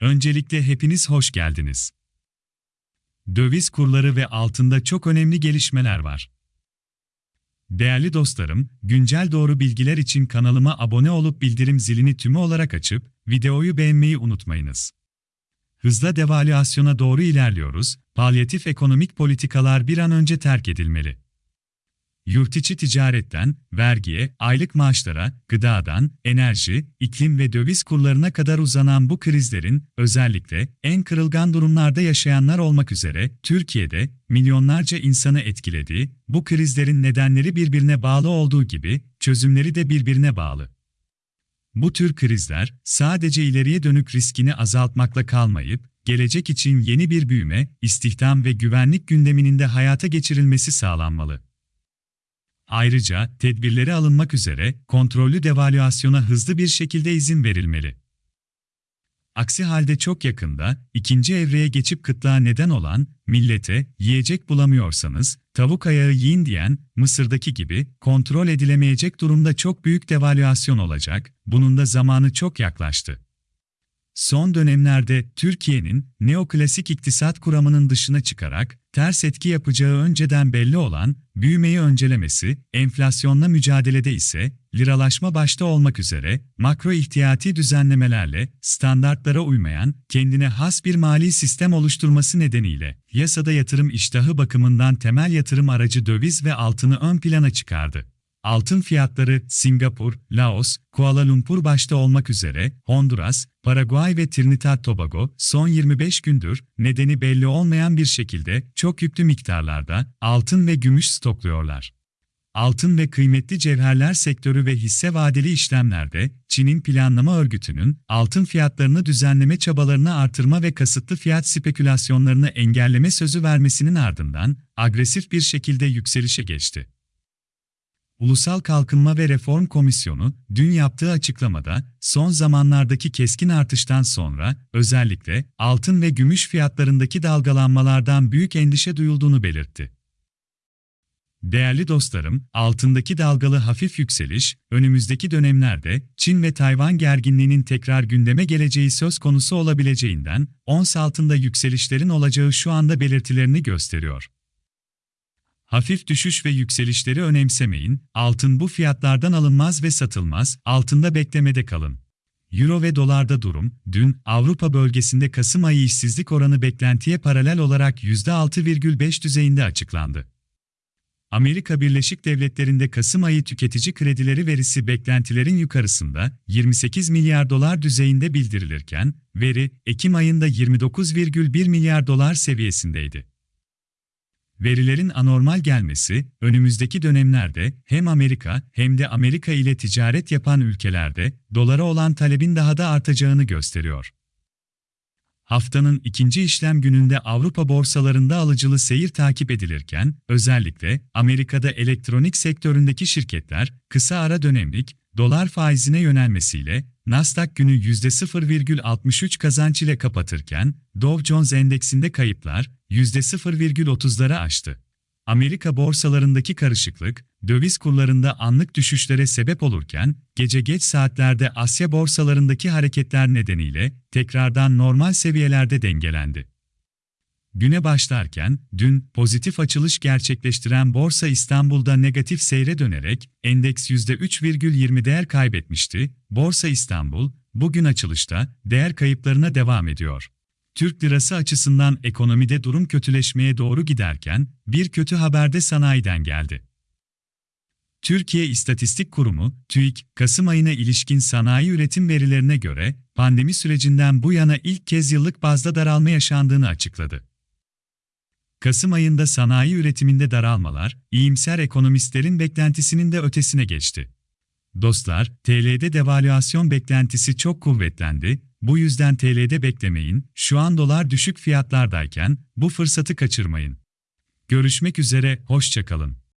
Öncelikle hepiniz hoş geldiniz. Döviz kurları ve altında çok önemli gelişmeler var. Değerli dostlarım, güncel doğru bilgiler için kanalıma abone olup bildirim zilini tümü olarak açıp videoyu beğenmeyi unutmayınız. Hızla devalüasyona doğru ilerliyoruz, palyatif ekonomik politikalar bir an önce terk edilmeli. Yurt içi ticaretten, vergiye, aylık maaşlara, gıdadan, enerji, iklim ve döviz kurlarına kadar uzanan bu krizlerin, özellikle en kırılgan durumlarda yaşayanlar olmak üzere, Türkiye'de milyonlarca insanı etkilediği, bu krizlerin nedenleri birbirine bağlı olduğu gibi, çözümleri de birbirine bağlı. Bu tür krizler, sadece ileriye dönük riskini azaltmakla kalmayıp, gelecek için yeni bir büyüme, istihdam ve güvenlik gündeminin de hayata geçirilmesi sağlanmalı. Ayrıca tedbirleri alınmak üzere kontrollü devalüasyona hızlı bir şekilde izin verilmeli. Aksi halde çok yakında ikinci evreye geçip kıtlığa neden olan millete yiyecek bulamıyorsanız tavuk ayağı yiyin diyen Mısır'daki gibi kontrol edilemeyecek durumda çok büyük devalüasyon olacak. Bunun da zamanı çok yaklaştı. Son dönemlerde Türkiye'nin neoklasik iktisat kuramının dışına çıkarak ters etki yapacağı önceden belli olan büyümeyi öncelemesi, enflasyonla mücadelede ise liralaşma başta olmak üzere makro ihtiyati düzenlemelerle standartlara uymayan kendine has bir mali sistem oluşturması nedeniyle yasada yatırım iştahı bakımından temel yatırım aracı döviz ve altını ön plana çıkardı. Altın fiyatları Singapur, Laos, Kuala Lumpur başta olmak üzere Honduras, Paraguay ve Trinidad Tobago son 25 gündür nedeni belli olmayan bir şekilde çok yüklü miktarlarda altın ve gümüş stokluyorlar. Altın ve kıymetli cevherler sektörü ve hisse vadeli işlemlerde Çin'in planlama örgütünün altın fiyatlarını düzenleme çabalarını artırma ve kasıtlı fiyat spekülasyonlarını engelleme sözü vermesinin ardından agresif bir şekilde yükselişe geçti. Ulusal Kalkınma ve Reform Komisyonu, dün yaptığı açıklamada, son zamanlardaki keskin artıştan sonra, özellikle altın ve gümüş fiyatlarındaki dalgalanmalardan büyük endişe duyulduğunu belirtti. Değerli dostlarım, altındaki dalgalı hafif yükseliş, önümüzdeki dönemlerde Çin ve Tayvan gerginliğinin tekrar gündeme geleceği söz konusu olabileceğinden, ons altında yükselişlerin olacağı şu anda belirtilerini gösteriyor. Hafif düşüş ve yükselişleri önemsemeyin, altın bu fiyatlardan alınmaz ve satılmaz, altında beklemede kalın. Euro ve dolarda durum, dün Avrupa bölgesinde Kasım ayı işsizlik oranı beklentiye paralel olarak %6,5 düzeyinde açıklandı. Amerika Birleşik Devletleri'nde Kasım ayı tüketici kredileri verisi beklentilerin yukarısında 28 milyar dolar düzeyinde bildirilirken, veri Ekim ayında 29,1 milyar dolar seviyesindeydi. Verilerin anormal gelmesi, önümüzdeki dönemlerde hem Amerika hem de Amerika ile ticaret yapan ülkelerde dolara olan talebin daha da artacağını gösteriyor. Haftanın ikinci işlem gününde Avrupa borsalarında alıcılı seyir takip edilirken, özellikle Amerika'da elektronik sektöründeki şirketler kısa ara dönemlik dolar faizine yönelmesiyle Nasdaq günü %0,63 kazanç ile kapatırken, Dow Jones Endeksinde kayıplar %0,30'ları aştı. Amerika borsalarındaki karışıklık, döviz kurlarında anlık düşüşlere sebep olurken, gece geç saatlerde Asya borsalarındaki hareketler nedeniyle tekrardan normal seviyelerde dengelendi. Güne başlarken, dün pozitif açılış gerçekleştiren Borsa İstanbul'da negatif seyre dönerek endeks %3,20 değer kaybetmişti. Borsa İstanbul, bugün açılışta değer kayıplarına devam ediyor. Türk lirası açısından ekonomide durum kötüleşmeye doğru giderken, bir kötü haber de sanayiden geldi. Türkiye İstatistik Kurumu, TÜİK, Kasım ayına ilişkin sanayi üretim verilerine göre, pandemi sürecinden bu yana ilk kez yıllık bazda daralma yaşandığını açıkladı. Kasım ayında sanayi üretiminde daralmalar, iyimser ekonomistlerin beklentisinin de ötesine geçti. Dostlar, TL'de devalüasyon beklentisi çok kuvvetlendi, bu yüzden TL'de beklemeyin, şu an dolar düşük fiyatlardayken bu fırsatı kaçırmayın. Görüşmek üzere, hoşçakalın.